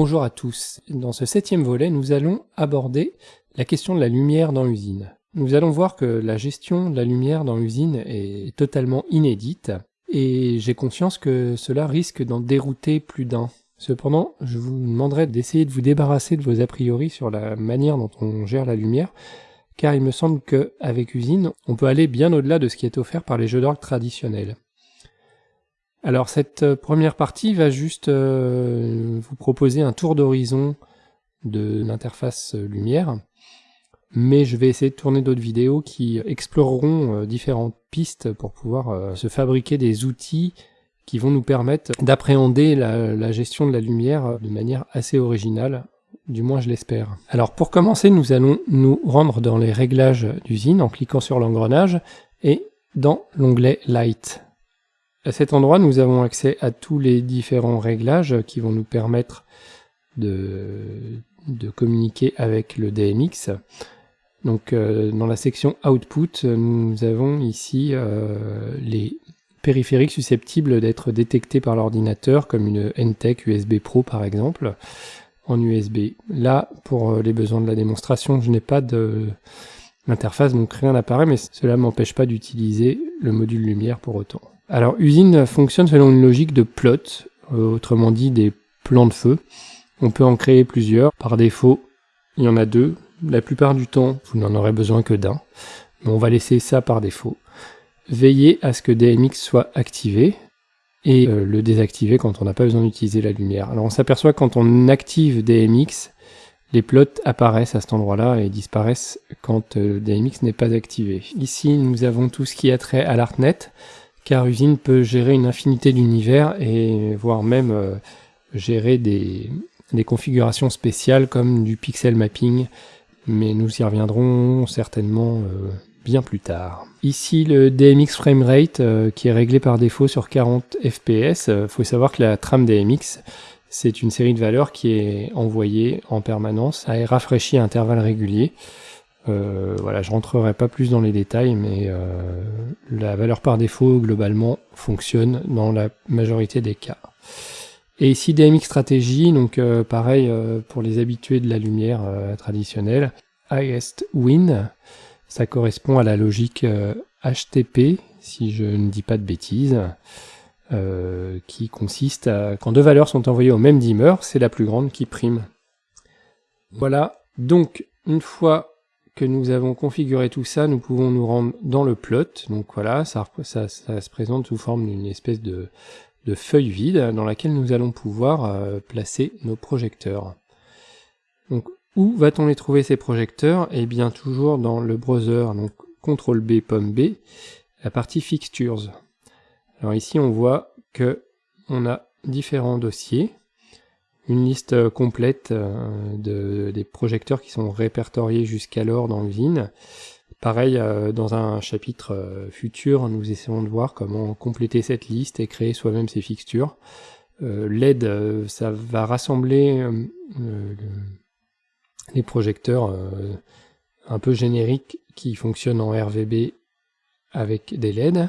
Bonjour à tous. Dans ce septième volet, nous allons aborder la question de la lumière dans l'usine. Nous allons voir que la gestion de la lumière dans l'usine est totalement inédite et j'ai conscience que cela risque d'en dérouter plus d'un. Cependant, je vous demanderai d'essayer de vous débarrasser de vos a priori sur la manière dont on gère la lumière, car il me semble qu'avec Usine, on peut aller bien au-delà de ce qui est offert par les jeux d'orgue traditionnels. Alors cette euh, première partie va juste euh, vous proposer un tour d'horizon de l'interface euh, lumière, mais je vais essayer de tourner d'autres vidéos qui exploreront différentes pistes pour pouvoir se fabriquer des outils qui vont nous permettre d'appréhender la, la, gestion de la lumière de manière assez originale, du moins je l'espère. Alors pour commencer, nous allons nous rendre dans les réglages d'usine en cliquant sur l'engrenage et dans l'onglet Light. À cet endroit, nous avons accès à tous les différents réglages qui vont nous permettre de, communiquer avec le DMX. Donc euh, dans la section Output, nous avons ici euh, les périphériques susceptibles d'être détectés par l'ordinateur, comme une NTEC USB Pro par exemple, en USB. Là, pour euh, les besoins de la démonstration, je n'ai pas de l'interface, donc rien n'apparaît, mais cela ne m'empêche pas d'utiliser le module lumière pour autant. Alors, usine fonctionne selon une logique de plot, euh, autrement dit des plans de feu. On peut en créer plusieurs. Par défaut, il y en a deux. La plupart du temps, vous n'en aurez besoin que d'un. Mais on va laisser ça par défaut. Veillez à ce que DMX soit activé et euh, le désactiver quand on n'a pas besoin d'utiliser la lumière. Alors on s'aperçoit quand on active DMX, les plots apparaissent à cet endroit-là et disparaissent quand euh, DMX n'est pas activé. Ici, nous avons tout ce qui a trait à l'ArtNet car Usine peut gérer une infinité d'univers et voire même euh, gérer des, configurations spéciales comme du pixel mapping, mais nous y reviendrons certainement euh, bien plus tard. Ici le DMX framerate euh, qui est réglé par défaut sur 40 fps. Il faut savoir que la trame DMX c'est une série de valeurs qui est envoyée en permanence et rafraîchie à intervalles réguliers. Euh, voilà, je rentrerai pas plus dans les détails, mais euh, la valeur par défaut, globalement, fonctionne dans la majorité des cas. Et ici, DMX stratégie, donc euh, pareil pour les habitués de la lumière traditionnelle. Highest Win, ça correspond à la logique HTP, si je ne dis pas de bêtises, qui consiste à, quand deux valeurs sont envoyées au même dimmer, c'est la plus grande qui prime. Voilà, donc une fois que nous avons configuré tout ça, nous pouvons nous rendre dans le plot. Donc voilà, ça, ça, se présente sous forme d'une espèce de, feuille vide dans laquelle nous allons pouvoir euh, placer nos projecteurs. Donc où va-t-on les trouver ces projecteurs? Eh bien toujours dans le browser, donc CTRL B, pomme B, la partie Fixtures. Alors ici on voit que on a différents dossiers une liste euh, complète euh, de, des projecteurs qui sont répertoriés jusqu'alors dans l'usine. Pareil, euh, dans un chapitre futur, nous essayons de voir comment compléter cette liste et créer soi-même ces fixtures. L'aide, ça va rassembler les projecteurs un peu génériques qui fonctionnent en RVB avec des LED.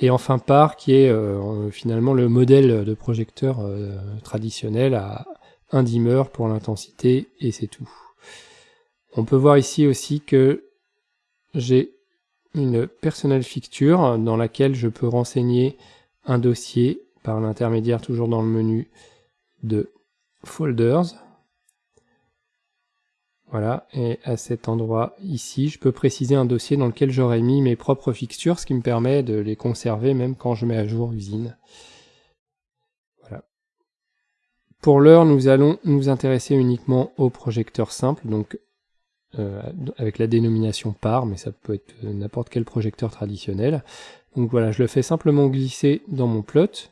Et enfin par qui est euh, finalement le modèle de projecteur euh, traditionnel à un dimmer pour l'intensité et c'est tout. On peut voir ici aussi que j'ai une personnel fixture dans laquelle je peux renseigner un dossier par l'intermédiaire toujours dans le menu de folders voilà, et à cet endroit ici, je peux préciser un dossier dans lequel j'aurais mis mes propres fixtures, ce qui me permet de les conserver même quand je mets à jour usine. Voilà. Pour l'heure, nous allons nous intéresser uniquement au projecteur simple, donc euh, avec la dénomination par, mais ça peut être n'importe quel projecteur traditionnel. Donc voilà, je le fais simplement glisser dans mon plot,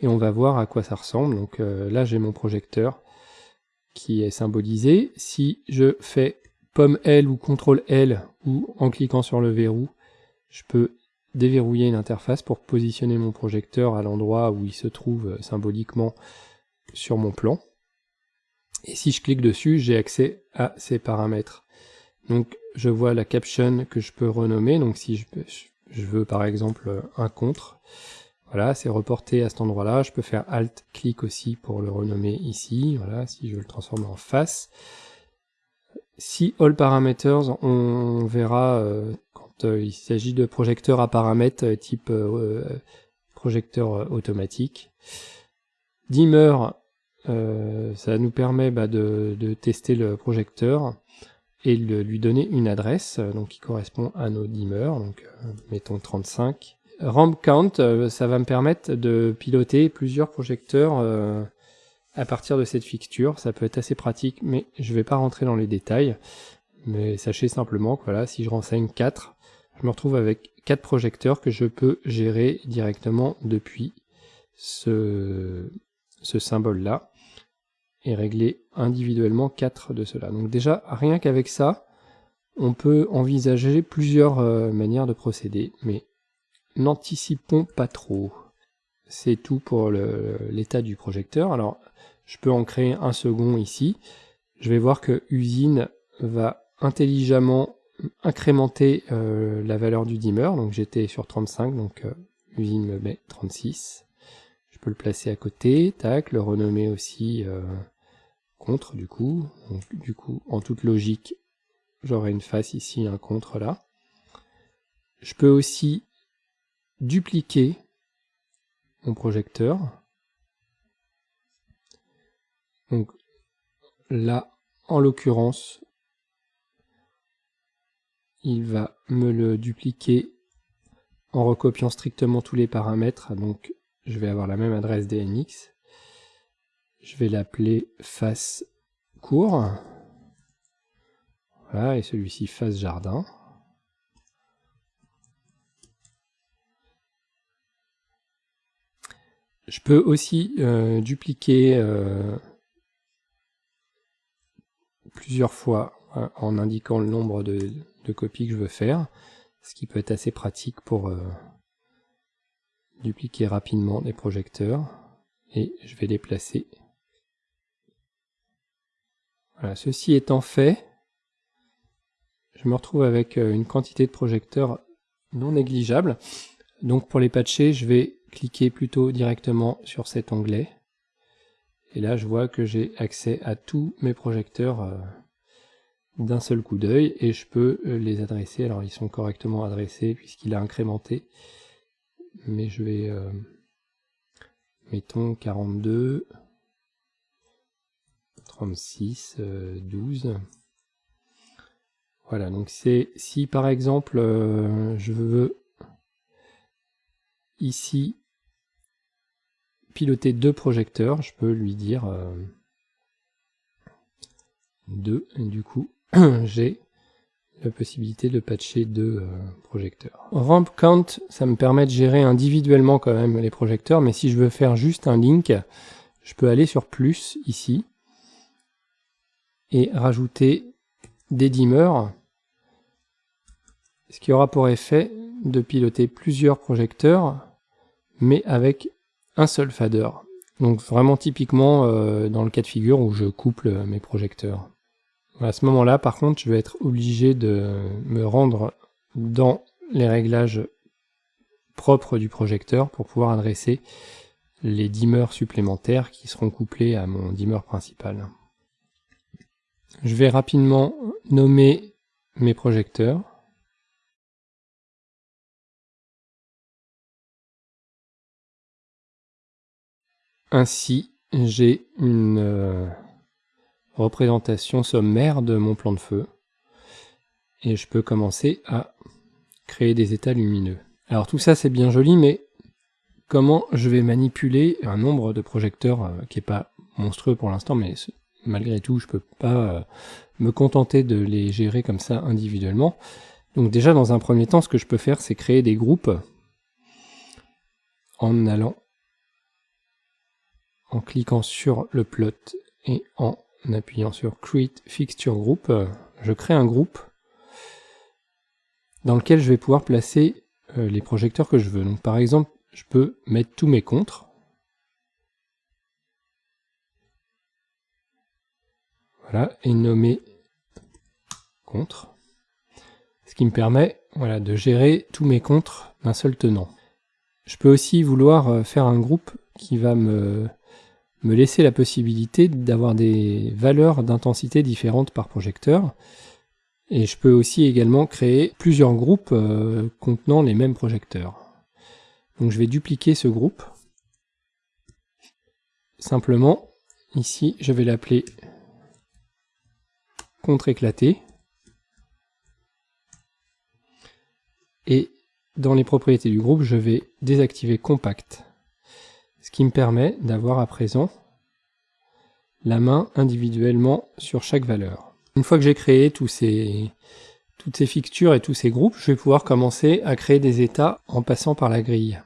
et on va voir à quoi ça ressemble. Donc euh, là, j'ai mon projecteur qui est symbolisé. Si je fais pomme L ou CTRL L ou en cliquant sur le verrou, je peux déverrouiller une interface pour positionner mon projecteur à l'endroit où il se trouve euh, symboliquement sur mon plan. Et si je clique dessus, j'ai accès à ces paramètres. Donc je vois la caption que je peux renommer. Donc si je, je veux par exemple un contre, Voilà, c'est reporté à cet endroit-là. Je peux faire Alt-clic aussi pour le renommer ici. Voilà, si je le transforme en face. Si All Parameters, on verra euh, quand euh, il s'agit de projecteurs à paramètres euh, type projecteur automatique. Dimmer, ça nous permet bah, de, de, tester le projecteur et de lui donner une adresse donc qui correspond à nos dimmers. Donc mettons 35. Ramp Count, ça va me permettre de piloter plusieurs projecteurs à partir de cette fixture. Ça peut être assez pratique, mais je vais pas rentrer dans les détails. Mais sachez simplement que voilà, si je renseigne 4, je me retrouve avec 4 projecteurs que je peux gérer directement depuis ce, symbole-là et régler individuellement 4 de ceux-là. Donc déjà, rien qu'avec ça, on peut envisager plusieurs euh, manières de procéder, mais n'anticipons pas trop. C'est tout pour l'état du projecteur. Alors, je peux en créer un second ici. Je vais voir que usine va intelligemment incrémenter euh, la valeur du dimmer. Donc j'étais sur 35, donc euh, usine me met 36. Je peux le placer à côté, tac, le renommer aussi euh, contre du coup. Du coup, en toute logique, j'aurai une face ici, un contre là. Je peux aussi dupliquer mon projecteur. Donc là, en l'occurrence, il va me le dupliquer en recopiant strictement tous les paramètres. Donc je vais avoir la même adresse DNX. Je vais l'appeler face court. Voilà, et celui-ci face jardin. Je peux aussi euh, dupliquer euh, plusieurs fois euh, en indiquant le nombre de, copies que je veux faire, ce qui peut être assez pratique pour euh, dupliquer rapidement des projecteurs. Et je vais les placer. Voilà, ceci étant fait, je me retrouve avec euh, une quantité de projecteurs non négligeable. Donc pour les patcher, je vais cliquer plutôt directement sur cet onglet. Et là, je vois que j'ai accès à tous mes projecteurs euh, d'un seul coup d'œil et je peux euh, les adresser. Alors, ils sont correctement adressés puisqu'il a incrémenté. Mais je vais, euh, mettons 42, 36, 12. Voilà, donc c'est si par exemple je veux ici piloter deux projecteurs, je peux lui dire euh, deux, et du coup, j'ai la possibilité de patcher deux euh, projecteurs. Ramp count, ça me permet de gérer individuellement quand même les projecteurs, mais si je veux faire juste un link, je peux aller sur plus ici et rajouter des dimmers, ce qui aura pour effet de piloter plusieurs projecteurs, mais avec un seul fader. Donc vraiment typiquement euh, dans le cas de figure où je couple mes projecteurs. À ce moment-là, par contre, je vais être obligé de me rendre dans les réglages propres du projecteur pour pouvoir adresser les dimmers supplémentaires qui seront couplés à mon dimmer principal. Je vais rapidement nommer mes projecteurs. Ainsi, j'ai une euh, représentation sommaire de mon plan de feu. Et je peux commencer à créer des états lumineux. Alors tout ça c'est bien joli, mais comment je vais manipuler un nombre de projecteurs euh, qui est pas monstrueux pour l'instant, mais malgré tout je peux pas euh, me contenter de les gérer comme ça individuellement. Donc déjà dans un premier temps, ce que je peux faire c'est créer des groupes en allant en cliquant sur le plot et en appuyant sur Create Fixture Group, je crée un groupe dans lequel je vais pouvoir placer euh, les projecteurs que je veux. Donc par exemple, je peux mettre tous mes contres. Voilà, et nommer contre. Ce qui me permet voilà, de gérer tous mes contres d'un seul tenant. Je peux aussi vouloir euh, faire un groupe qui va me, me laisser la possibilité d'avoir des valeurs d'intensité différentes par projecteur. Et je peux aussi également créer plusieurs groupes euh, contenant les mêmes projecteurs. Donc je vais dupliquer ce groupe. Simplement, ici, je vais l'appeler contre-éclaté. Et dans les propriétés du groupe, je vais désactiver compact. Ce qui me permet d'avoir à présent la main individuellement sur chaque valeur. Une fois que j'ai créé tous ces, toutes ces fixtures et tous ces groupes, je vais pouvoir commencer à créer des états en passant par la grille.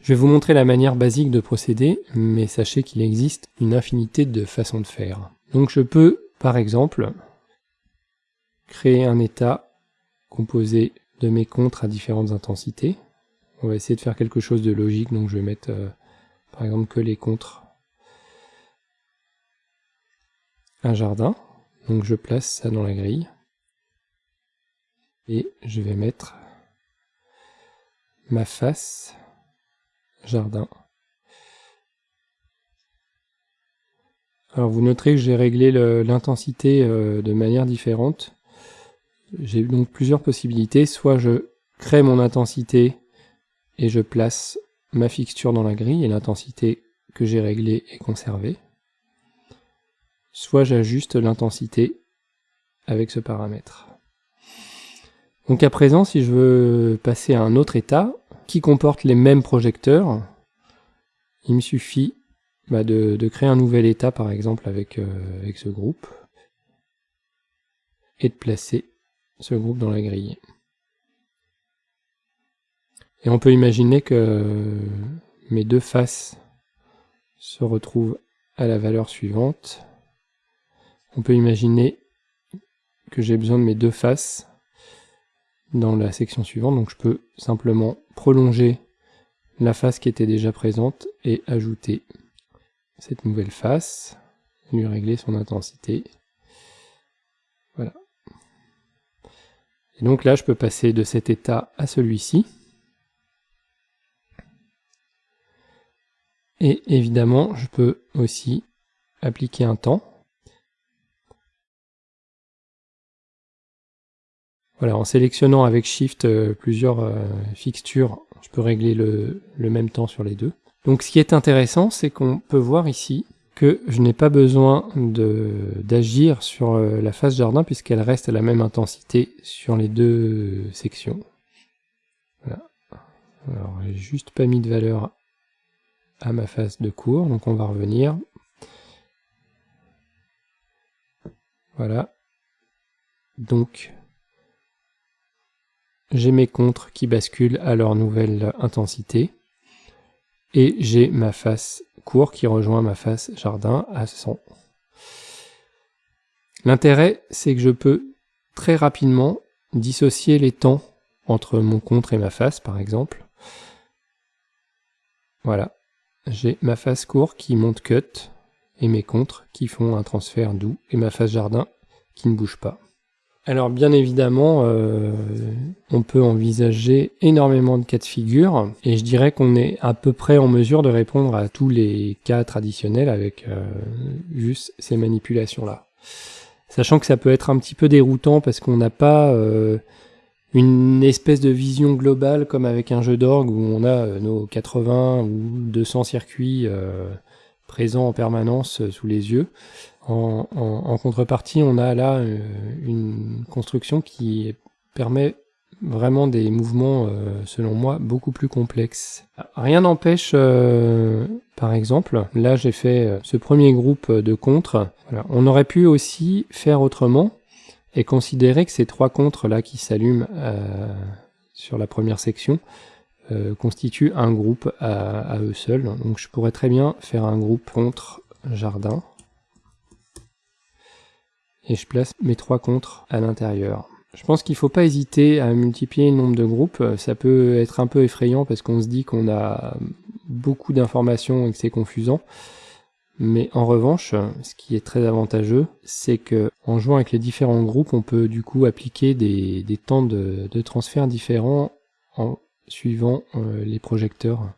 Je vais vous montrer la manière basique de procéder, mais sachez qu'il existe une infinité de façons de faire. Donc je peux, par exemple, créer un état composé de mes contres à différentes intensités. On va essayer de faire quelque chose de logique, donc je vais mettre euh, par exemple que les contres. Un jardin, donc je place ça dans la grille. Et je vais mettre ma face jardin. Alors vous noterez que j'ai réglé l'intensité euh, de manière différente. J'ai donc plusieurs possibilités. Soit je crée mon intensité et je place ma fixture dans la grille et l'intensité que j'ai réglée est conservée. Soit j'ajuste l'intensité avec ce paramètre. Donc à présent, si je veux passer à un autre état, qui comporte les mêmes projecteurs, il me suffit bah, de, créer un nouvel état par exemple euh, avec ce groupe et de placer ce groupe dans la grille. Et on peut imaginer que mes deux faces se retrouvent à la valeur suivante. On peut imaginer que j'ai besoin de mes deux faces dans la section suivante, donc je peux simplement prolonger la face qui était déjà présente et ajouter cette nouvelle face, lui régler son intensité. Voilà. Et donc là, je peux passer de cet état à celui-ci. Et évidemment, je peux aussi appliquer un temps. Voilà, en sélectionnant avec Shift euh, plusieurs euh, fixtures, je peux régler le, même temps sur les deux. Donc ce qui est intéressant, c'est qu'on peut voir ici que je n'ai pas besoin d'agir sur euh, la face jardin puisqu'elle reste à la même intensité sur les deux sections. Voilà. Alors j'ai juste pas mis de valeur à ma face de cours, donc on va revenir. Voilà. Donc j'ai mes contres qui basculent à leur nouvelle intensité, et j'ai ma face court qui rejoint ma face jardin à 100. L'intérêt, c'est que je peux très rapidement dissocier les temps entre mon contre et ma face, par exemple. Voilà, j'ai ma face court qui monte cut, et mes contres qui font un transfert doux, et ma face jardin qui ne bouge pas. Alors bien évidemment, euh, on peut envisager énormément de cas de figure, et je dirais qu'on est à peu près en mesure de répondre à tous les cas traditionnels avec euh, juste ces manipulations-là. Sachant que ça peut être un petit peu déroutant parce qu'on n'a pas euh, une espèce de vision globale comme avec un jeu d'orgue où on a nos 80 ou 200 circuits présents en permanence sous les yeux. En, contrepartie, on a là euh, une construction qui permet vraiment des mouvements, euh, selon moi, beaucoup plus complexes. Rien n'empêche, euh, par exemple, là j'ai fait ce premier groupe de contres. On aurait pu aussi faire autrement et considérer que ces trois contres là qui s'allument sur la première section constituent un groupe à, à, eux seuls. Donc je pourrais très bien faire un groupe contre jardin et je place mes trois contres à l'intérieur. Je pense qu'il ne faut pas hésiter à multiplier le nombre de groupes. Ça peut être un peu effrayant parce qu'on se dit qu'on a beaucoup d'informations et que c'est confusant. Mais en revanche, ce qui est très avantageux, c'est que en jouant avec les différents groupes, on peut du coup appliquer des, temps de, transfert différents en suivant les projecteurs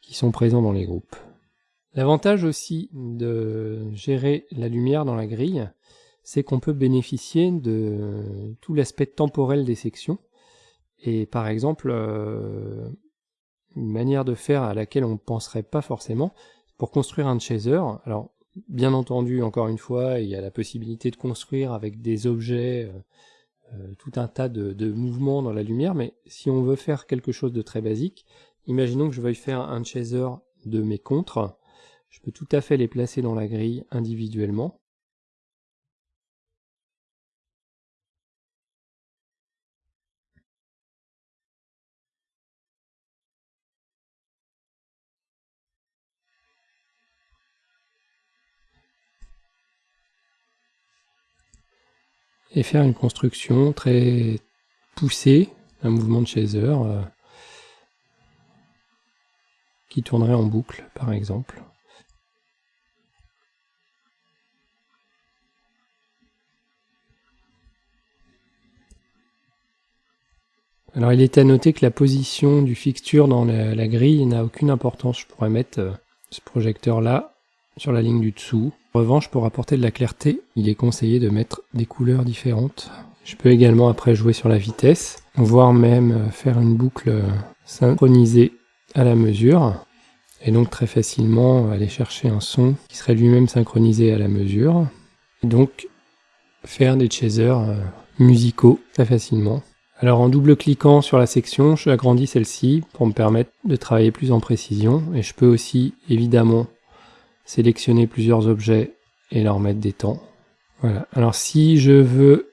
qui sont présents dans les groupes. L'avantage aussi de gérer la lumière dans la grille, c'est qu'on peut bénéficier de tout l'aspect temporel des sections. Et par exemple, une manière de faire à laquelle on ne penserait pas forcément, pour construire un chaser, bien entendu, encore une fois, il y a la possibilité de construire avec des objets, euh, euh, tout un tas de, mouvements dans la lumière, mais si on veut faire quelque chose de très basique, imaginons que je veuille faire un chaser de mes contres, je peux tout à fait les placer dans la grille individuellement, et faire une construction très poussée, un mouvement de chaser euh, qui tournerait en boucle par exemple. Alors il est à noter que la position du fixture dans la, grille n'a aucune importance. Je pourrais mettre euh, ce projecteur là sur la ligne du dessous. Revanche, pour apporter de la clarté, il est conseillé de mettre des couleurs différentes. Je peux également après jouer sur la vitesse, voire même euh, faire une boucle euh, synchronisée à la mesure, et donc très facilement aller chercher un son qui serait lui-même synchronisé à la mesure, et donc faire des chasers euh, musicaux très facilement. Alors en double-cliquant sur la section, je agrandis celle-ci pour me permettre de travailler plus en précision, et je peux aussi évidemment sélectionner plusieurs objets et leur mettre des temps. Voilà. Alors si je veux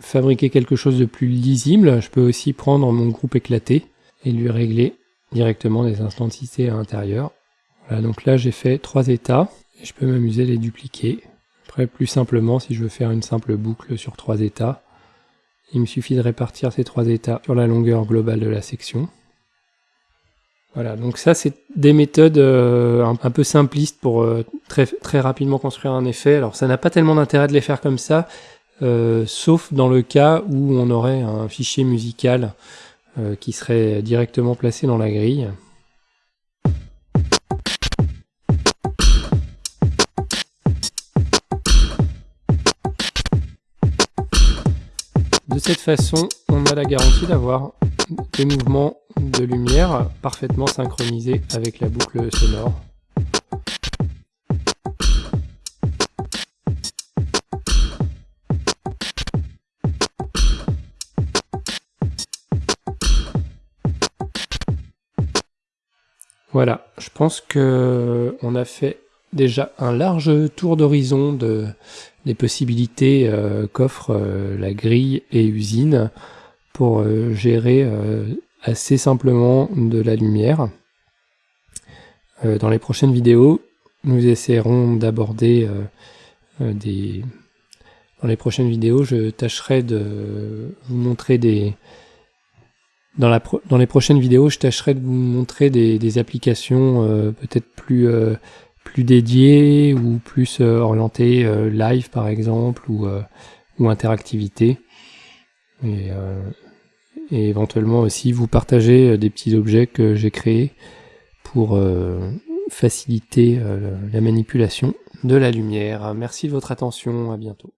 fabriquer quelque chose de plus lisible, je peux aussi prendre mon groupe éclaté et lui régler directement des instanticités à l'intérieur. Voilà, donc là j'ai fait trois états, et je peux m'amuser à les dupliquer. Après, plus simplement, si je veux faire une simple boucle sur trois états, il me suffit de répartir ces trois états sur la longueur globale de la section. Voilà, donc ça c'est des méthodes euh, un, peu simplistes pour euh, très, très rapidement construire un effet. Alors ça n'a pas tellement d'intérêt de les faire comme ça, euh, sauf dans le cas où on aurait un fichier musical qui serait directement placé dans la grille. De cette façon, on a la garantie d'avoir des mouvements de lumière parfaitement synchronisés avec la boucle sonore. Voilà, je pense que on a fait déjà un large tour d'horizon de, des possibilités euh, qu'offre euh, la grille et usine pour euh, gérer euh, assez simplement de la lumière. Euh, dans les prochaines vidéos, nous essaierons d'aborder des... Dans les prochaines vidéos, je tâcherai de vous montrer des... Dans, la dans les prochaines vidéos, je tâcherai de vous montrer des, applications peut-être plus, plus dédiées ou plus orientées live par exemple ou, ou interactivité. Et éventuellement aussi vous partager euh, des petits objets que j'ai créés pour euh, faciliter euh, la manipulation de la lumière. Merci de votre attention, à bientôt.